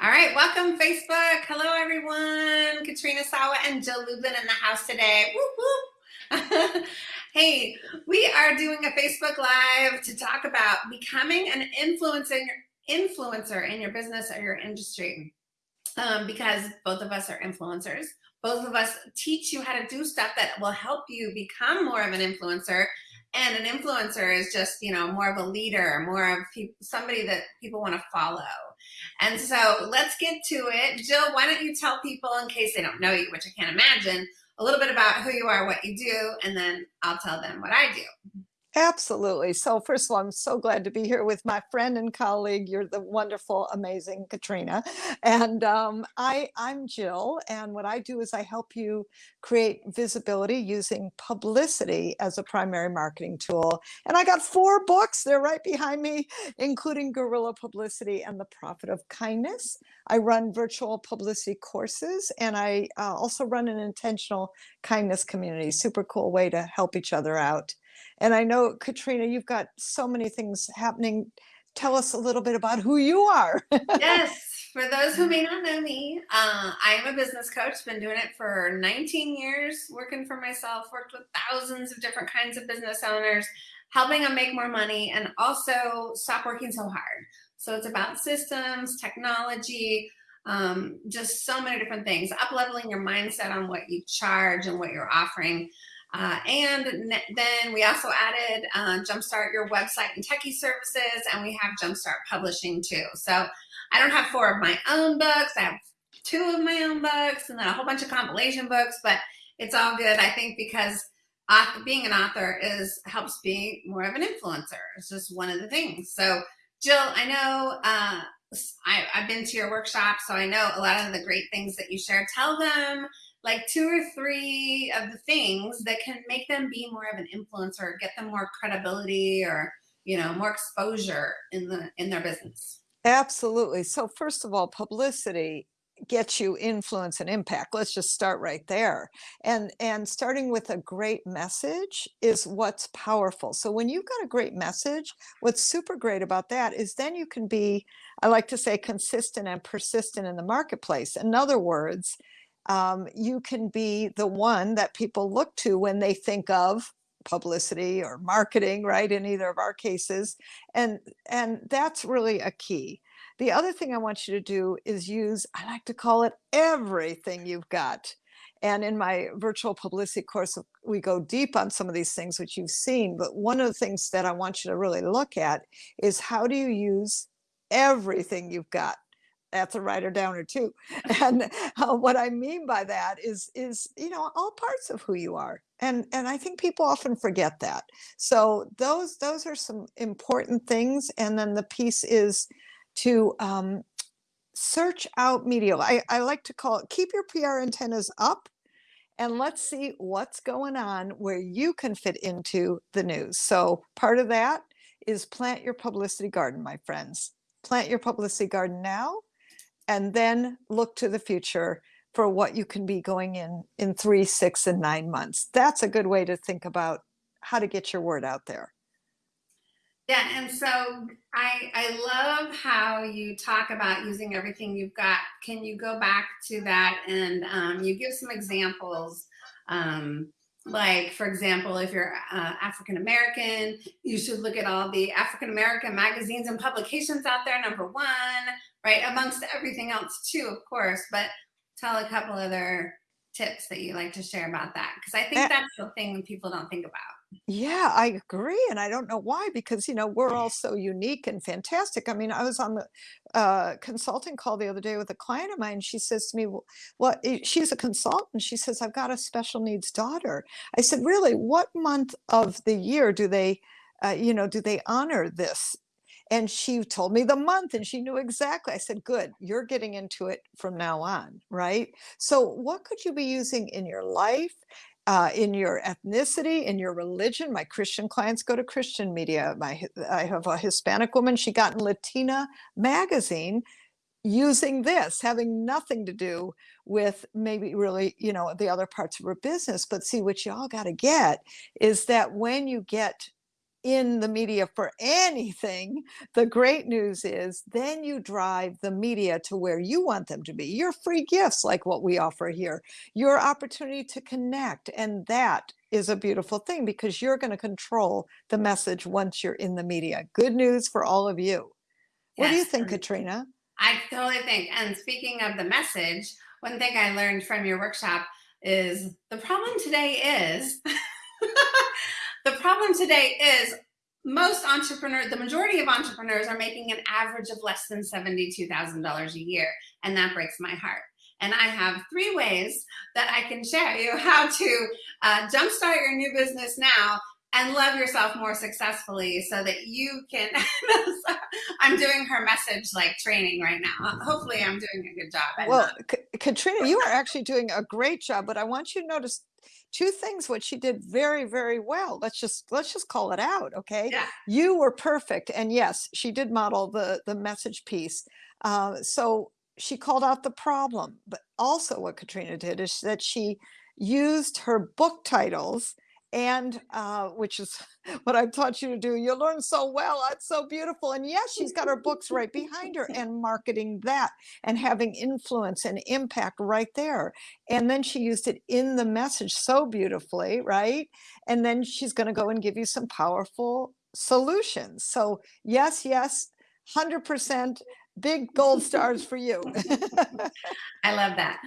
All right, welcome Facebook. Hello, everyone. Katrina Sawa and Jill Lublin in the house today. Hey, we are doing a Facebook Live to talk about becoming an influencer, influencer in your business or your industry. Um, because both of us are influencers. Both of us teach you how to do stuff that will help you become more of an influencer and an influencer is just you know more of a leader more of somebody that people want to follow and so let's get to it. Jill why don't you tell people in case they don't know you which i can't imagine a little bit about who you are what you do and then i'll tell them what i do Absolutely. So first of all, I'm so glad to be here with my friend and colleague. You're the wonderful, amazing Katrina. And um, I, I'm Jill. And what I do is I help you create visibility using publicity as a primary marketing tool. And I got four books. They're right behind me, including Guerrilla Publicity and The Profit of Kindness. I run virtual publicity courses and I uh, also run an intentional kindness community. Super cool way to help each other out. And I know, Katrina, you've got so many things happening. Tell us a little bit about who you are. yes. For those who may not know me, uh, I am a business coach, been doing it for 19 years, working for myself, worked with thousands of different kinds of business owners, helping them make more money and also stop working so hard. So it's about systems, technology, um, just so many different things, up leveling your mindset on what you charge and what you're offering. Uh, and then we also added uh, Jumpstart your website and techie services, and we have Jumpstart Publishing too. So I don't have four of my own books. I have two of my own books and then a whole bunch of compilation books, but it's all good, I think, because author, being an author is helps be more of an influencer. It's just one of the things. So Jill, I know uh, I, I've been to your workshop, so I know a lot of the great things that you share. Tell them like two or three of the things that can make them be more of an influencer, get them more credibility or, you know, more exposure in the in their business. Absolutely. So first of all, publicity gets you influence and impact. Let's just start right there. And and starting with a great message is what's powerful. So when you've got a great message, what's super great about that is then you can be, I like to say consistent and persistent in the marketplace. In other words, um, you can be the one that people look to when they think of publicity or marketing, right, in either of our cases. And, and that's really a key. The other thing I want you to do is use, I like to call it everything you've got. And in my virtual publicity course, we go deep on some of these things, which you've seen. But one of the things that I want you to really look at is how do you use everything you've got? That's a writer downer too. And uh, what I mean by that is, is, you know, all parts of who you are. And, and I think people often forget that. So those, those are some important things. And then the piece is to um, search out media. I, I like to call it, keep your PR antennas up and let's see what's going on where you can fit into the news. So part of that is plant your publicity garden, my friends. Plant your publicity garden now and then look to the future for what you can be going in in three, six, and nine months. That's a good way to think about how to get your word out there. Yeah, and so I I love how you talk about using everything you've got. Can you go back to that and um, you give some examples? Um, like, for example, if you're uh, African American, you should look at all the African American magazines and publications out there, number one right? Amongst everything else too, of course, but tell a couple other tips that you like to share about that. Cause I think that's the thing people don't think about. Yeah, I agree. And I don't know why, because, you know, we're all so unique and fantastic. I mean, I was on the uh, consulting call the other day with a client of mine. She says to me, well, well, she's a consultant. She says, I've got a special needs daughter. I said, really, what month of the year do they, uh, you know, do they honor this and she told me the month and she knew exactly. I said, good, you're getting into it from now on, right? So what could you be using in your life, uh, in your ethnicity, in your religion? My Christian clients go to Christian media. My, I have a Hispanic woman, she got in Latina magazine using this, having nothing to do with maybe really, you know, the other parts of her business. But see, what you all got to get is that when you get in the media for anything, the great news is then you drive the media to where you want them to be. Your free gifts, like what we offer here, your opportunity to connect. And that is a beautiful thing because you're going to control the message once you're in the media. Good news for all of you. What do you think, Katrina? I totally think. And speaking of the message, one thing I learned from your workshop is the problem today is the problem today is most entrepreneurs, the majority of entrepreneurs are making an average of less than $72,000 a year. And that breaks my heart. And I have three ways that I can share you how to uh, jumpstart your new business now and love yourself more successfully so that you can i'm doing her message like training right now. Hopefully i'm doing a good job. Well katrina you are actually doing a great job but i want you to notice two things what she did very very well. Let's just let's just call it out okay? Yeah. you were perfect and yes she did model the the message piece. Uh, so she called out the problem but also what katrina did is that she used her book titles and uh, which is what I've taught you to do. You learn so well. That's so beautiful. And yes, she's got her books right behind her and marketing that and having influence and impact right there. And then she used it in the message so beautifully, right? And then she's going to go and give you some powerful solutions. So yes, yes, 100% big gold stars for you. I love that.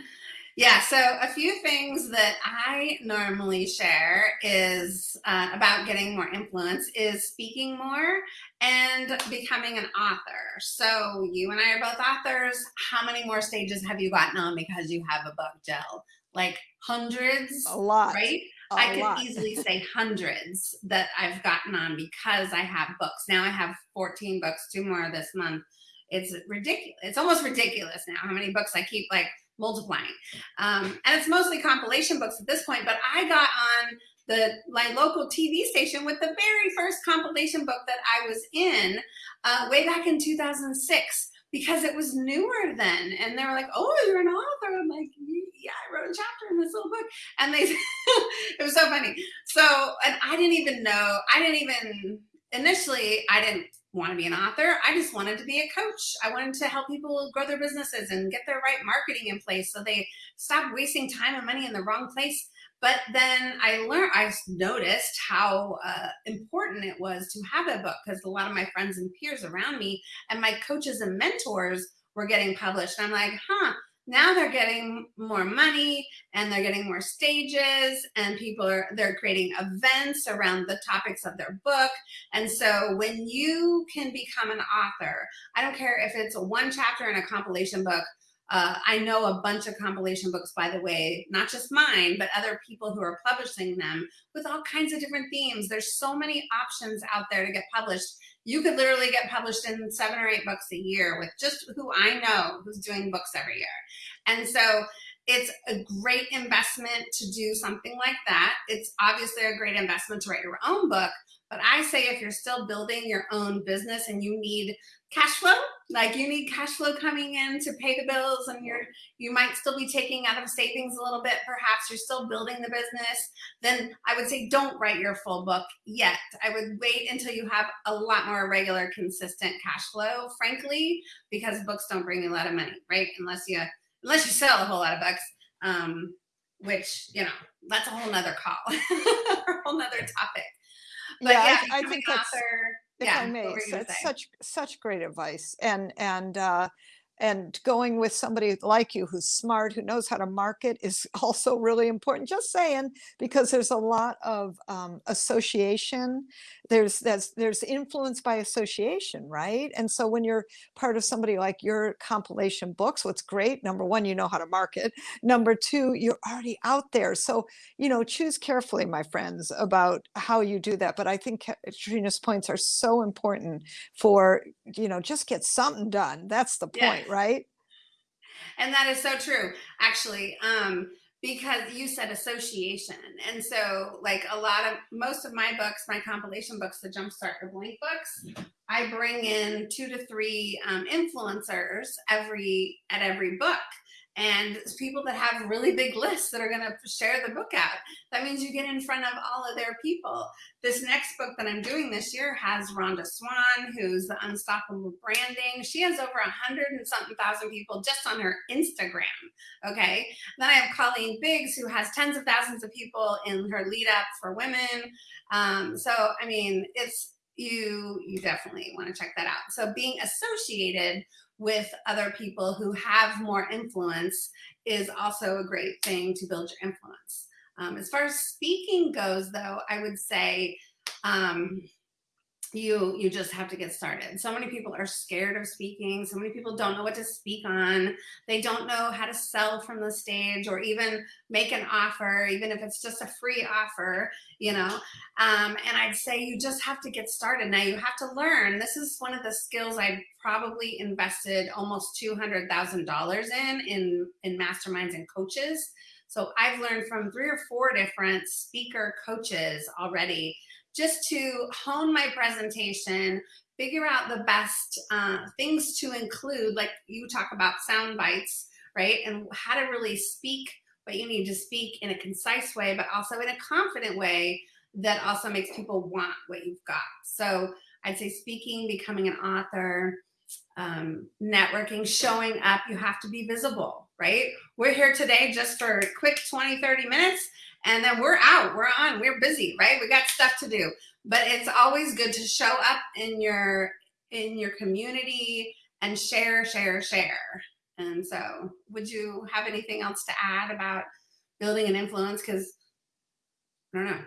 Yeah, so a few things that I normally share is uh, about getting more influence is speaking more and becoming an author. So you and I are both authors. How many more stages have you gotten on because you have a book, Jill? Like hundreds? A lot. Right? A I could easily say hundreds that I've gotten on because I have books. Now I have 14 books, two more this month. It's ridiculous. It's almost ridiculous now how many books I keep like multiplying. Um, and it's mostly compilation books at this point, but I got on the my local TV station with the very first compilation book that I was in uh, way back in 2006 because it was newer then. And they were like, oh, you're an author. I'm like, yeah, I wrote a chapter in this little book. And they, it was so funny. So, and I didn't even know, I didn't even, initially, I didn't want to be an author. I just wanted to be a coach. I wanted to help people grow their businesses and get their right marketing in place so they stop wasting time and money in the wrong place. But then I learned, I noticed how uh, important it was to have a book because a lot of my friends and peers around me and my coaches and mentors were getting published. And I'm like, huh, now they're getting more money and they're getting more stages and people are they're creating events around the topics of their book. And so when you can become an author i don't care if it's one chapter in a compilation book uh, I know a bunch of compilation books, by the way, not just mine, but other people who are publishing them with all kinds of different themes. There's so many options out there to get published you could literally get published in seven or eight books a year with just who I know who's doing books every year. And so it's a great investment to do something like that. It's obviously a great investment to write your own book, but I say if you're still building your own business and you need cash flow, like you need cash flow coming in to pay the bills and you're you might still be taking out of savings a little bit, perhaps you're still building the business, then I would say don't write your full book yet. I would wait until you have a lot more regular, consistent cash flow, frankly, because books don't bring you a lot of money, right? Unless you unless you sell a whole lot of books. Um, which, you know, that's a whole nother call, a whole nother topic. But yeah, yeah I, I think that's, author, if yeah, I may, it's such such great advice, and and uh, and going with somebody like you who's smart who knows how to market is also really important. Just saying because there's a lot of um, association. There's there's there's influence by association right? And so when you're part of somebody like your compilation books what's great number one you know how to market. Number two you're already out there. So you know choose carefully my friends about how you do that. But i think katrina's points are so important for you know just get something done. That's the point right? And that is so true, actually. Um, because you said association. And so like a lot of most of my books, my compilation books, the Jumpstart or Blank books, I bring in two to three um, influencers every at every book. And people that have really big lists that are going to share the book out. That means you get in front of all of their people. This next book that I'm doing this year has Rhonda Swan, who's the Unstoppable Branding. She has over a hundred and something thousand people just on her Instagram. Okay. Then I have Colleen Biggs, who has tens of thousands of people in her lead up for women. Um, so, I mean, it's, you you definitely want to check that out. So being associated with other people who have more influence is also a great thing to build your influence. Um, as far as speaking goes, though, I would say um, you you just have to get started. So many people are scared of speaking. So many people don't know what to speak on. They don't know how to sell from the stage or even make an offer even if it's just a free offer you know? Um, and i'd say you just have to get started. Now you have to learn. This is one of the skills i probably invested almost $200000 in in in masterminds and coaches. So i've learned from three or four different speaker coaches already just to hone my presentation, figure out the best uh, things to include, like you talk about sound bites, right? And how to really speak what you need to speak in a concise way, but also in a confident way that also makes people want what you've got. So I'd say speaking, becoming an author, um, networking, showing up, you have to be visible, right? We're here today just for a quick 20, 30 minutes and then we're out, we're on, we're busy, right? We got stuff to do. But it's always good to show up in your in your community and share, share, share. And so would you have anything else to add about building an influence? Because I don't know.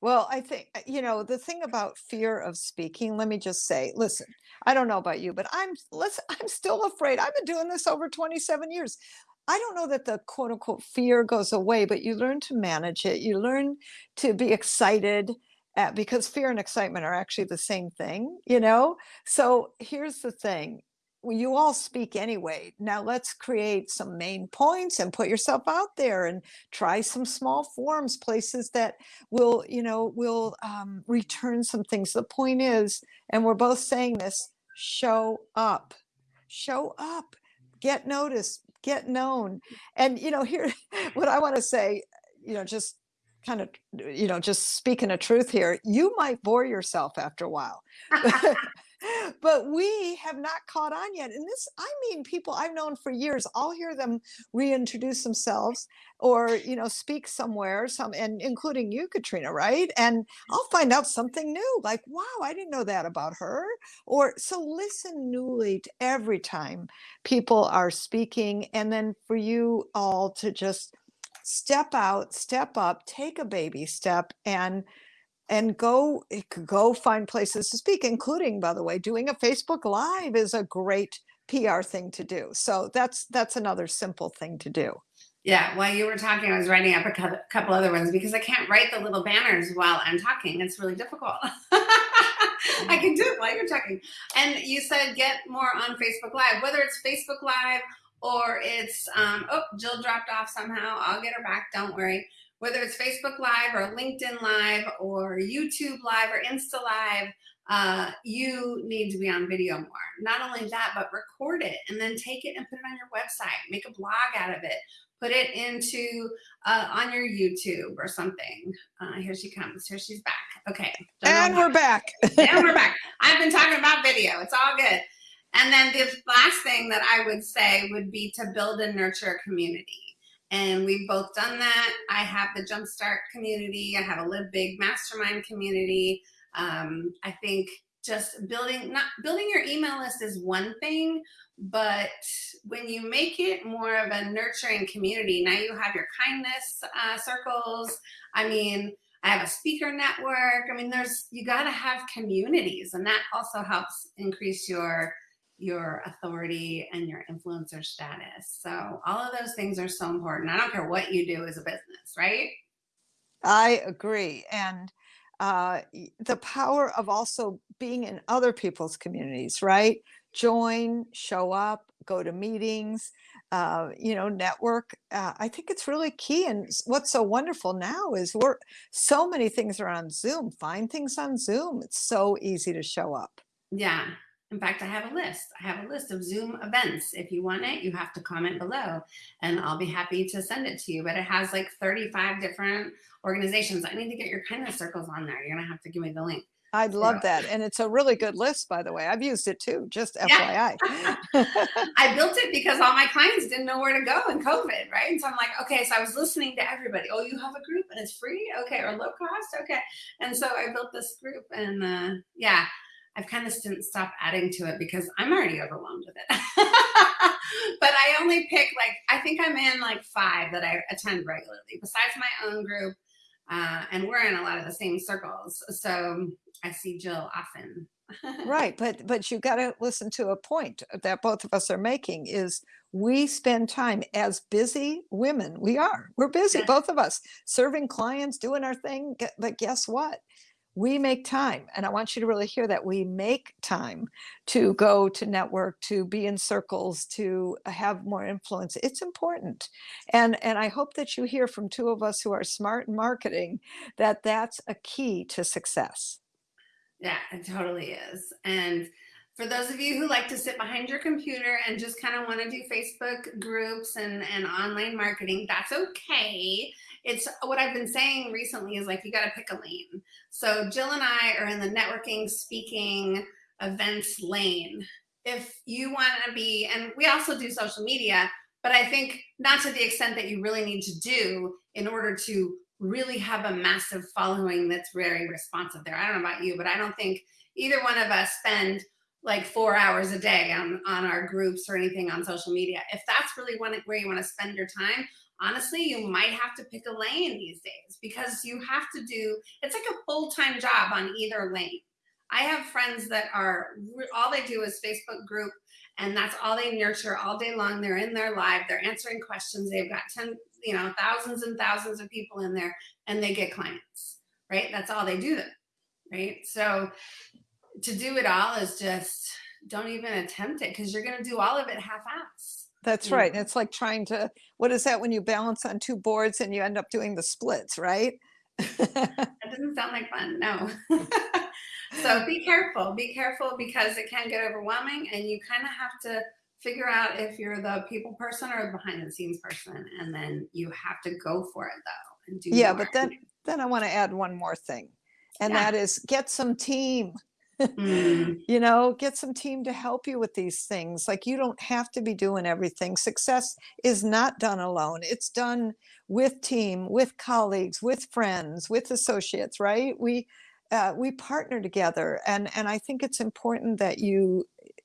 Well, I think, you know, the thing about fear of speaking, let me just say, listen, I don't know about you, but I'm, listen, I'm still afraid. I've been doing this over 27 years. I don't know that the quote unquote fear goes away, but you learn to manage it. You learn to be excited at, because fear and excitement are actually the same thing, you know? So here's the thing. You all speak anyway. Now let's create some main points and put yourself out there and try some small forms, places that will, you know, will um, return some things. The point is, and we're both saying this, show up, show up, get noticed, get known. And, you know, here, what I want to say, you know, just kind of, you know, just speaking a truth here, you might bore yourself after a while. but we have not caught on yet. And this, I mean, people I've known for years, I'll hear them reintroduce themselves or, you know, speak somewhere, some, and including you, Katrina, right? And mm-hmm. I'll find out something new, like, wow, I didn't know that about her. Or so listen newly to every time people are speaking. And then for you all to just step out, step up, take a baby step and and go eh, go find places to speak including by the way doing a facebook live is a great pr thing to do. So that's that's another simple thing to do. Yeah while you were talking i was writing up a couple other ones because i can't write the little banners while i'm talking. It's really difficult. I can do it while you're talking. And you said get more on facebook live whether it's facebook live or it's um, oh jill dropped off somehow. I'll get her back. Don't worry whether it's Facebook Live or LinkedIn Live or YouTube Live or Insta Live, uh, you need to be on video more. Not only that, but record it and then take it and put it on your website. Make a blog out of it. Put it into uh, on your YouTube or something. Uh, here she comes. Here she's back. Okay. and we're back. and we're back. I've been talking about video. It's all good. And then the last thing that I would say would be to build and nurture a community and we've both done that. I have the Jumpstart community. I have a Live Big Mastermind community. Um, I think just building not building your email list is one thing, but when you make it more of a nurturing community, now you have your kindness uh, circles. I mean, I have a speaker network. I mean, there's you got to have communities, and that also helps increase your your authority and your influencer status. So all of those things are so important. I don't care what you do as a business, right? I agree. And uh, the power of also being in other people's communities, right? Join, show up, go to meetings, uh, you know, network. Uh, I think it's really key. And what's so wonderful now is we're so many things are on Zoom. Find things on Zoom. It's so easy to show up. Yeah, In fact, I have a list. I have a list of Zoom events. If you want it, you have to comment below and I'll be happy to send it to you. But it has like 35 different organizations. I need to get your kindness circles on there. You're going to have to give me the link. I'd love that. And it's a really good list, by the way. I've used it too, just FYI. I built it because all my clients didn't know where to go in COVID, right? And so I'm like, okay, so I was listening to everybody. Oh, you have a group and it's free? Okay, or low cost? Okay. And so I built this group and uh, yeah, I've kind of didn't stop adding to it because I'm already overwhelmed with it. but I only pick like, I think I'm in like five that I attend regularly besides my own group. Uh, and we're in a lot of the same circles. So I see Jill often. right. But, but you got to listen to a point that both of us are making is we spend time as busy women. We are, we're busy, both of us serving clients, doing our thing. But guess what? We make time and i want you to really hear that we make time to go to network to be in circles to have more influence it's important and and i hope that you hear from two of us who are smart in marketing that that's a key to success yeah it totally is and for those of you who like to sit behind your computer and just kind of want to do Facebook groups and, and online marketing, that's okay. It's what I've been saying recently is like, you got to pick a lane. So Jill and I are in the networking, speaking, events lane. If you want to be, and we also do social media, but I think not to the extent that you really need to do in order to really have a massive following that's very responsive there. I don't know about you, but I don't think either one of us spend like four hours a day on, on our groups or anything on social media. If that's really one, where you want to spend your time, honestly, you might have to pick a lane these days because you have to do, it's like a full-time job on either lane. I have friends that are, all they do is Facebook group and that's all they nurture all day long. They're in their live, they're answering questions. They've got 10, you know, thousands and thousands of people in there and they get clients, right? That's all they do, right? So to do it all is just don't even attempt it because you're going to do all of it half-ass. That's right. Know? It's like trying to, what is that when you balance on two boards and you end up doing the splits, right? that doesn't sound like fun. No. so be careful, be careful because it can get overwhelming and you kind of have to figure out if you're the people person or the behind the scenes person. And then you have to go for it though. And do yeah, more. but then, then I want to add one more thing and yeah. that is get some team mm. you know get some team to help you with these things like you don't have to be doing everything. Success is not done alone. It's done with team with colleagues with friends with associates right? We uh, we partner together and and i think it's important that you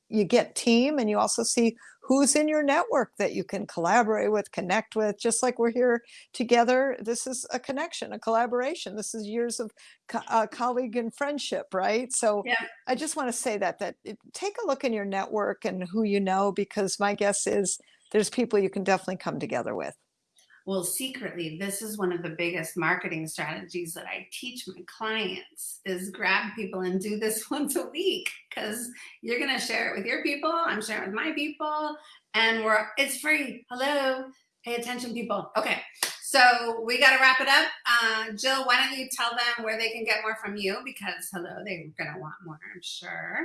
you get team and you also see who's in your network that you can collaborate with, connect with, just like we're here together. This is a connection, a collaboration. This is years of co uh, colleague and friendship, right? So yeah. I just want to say that, that it, take a look in your network and who you know, because my guess is there's people you can definitely come together with. Well, secretly, this is one of the biggest marketing strategies that I teach my clients is grab people and do this once a week because you're going to share it with your people. I'm sharing with my people and we're, it's free. Hello, pay attention people. Okay. So we got to wrap it up. Uh, Jill, why don't you tell them where they can get more from you because hello, they're going to want more, I'm sure.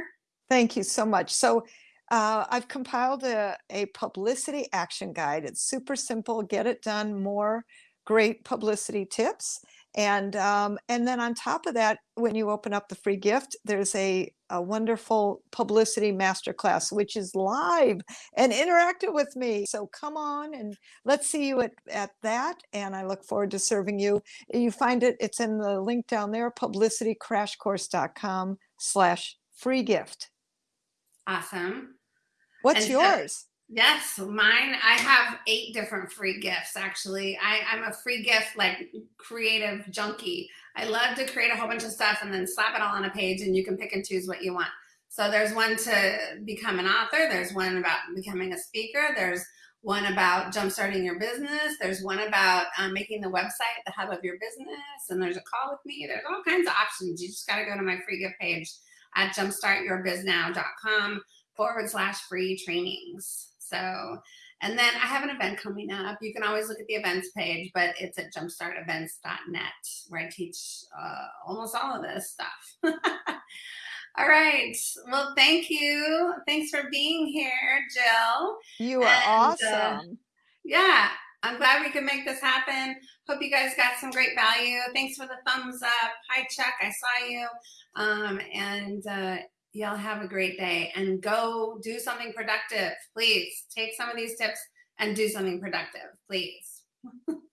Thank you so much. So uh, I've compiled a, a publicity action guide. It's super simple, get it done, more great publicity tips. And, um, and then on top of that, when you open up the free gift, there's a, a wonderful publicity masterclass, which is live and interactive with me. So come on and let's see you at, at that. And I look forward to serving you. You find it, it's in the link down there, publicitycrashcourse.com slash free gift. Awesome. What's and yours? So, yes, mine. I have eight different free gifts. Actually, I, I'm a free gift like creative junkie. I love to create a whole bunch of stuff and then slap it all on a page, and you can pick and choose what you want. So there's one to become an author. There's one about becoming a speaker. There's one about jumpstarting your business. There's one about um, making the website the hub of your business. And there's a call with me. There's all kinds of options. You just got to go to my free gift page at jumpstartyourbiznow.com forward slash free trainings. So, and then I have an event coming up. You can always look at the events page, but it's at jumpstartevents.net where I teach uh, almost all of this stuff. All right. Well, thank you. Thanks for being here, Jill. You are And, uh, awesome. Yeah, I'm glad we could make this happen. Hope you guys got some great value. Thanks for the thumbs up. Hi, Chuck. I saw you. Um, and uh, y'all have a great day and go do something productive. Please take some of these tips and do something productive, please.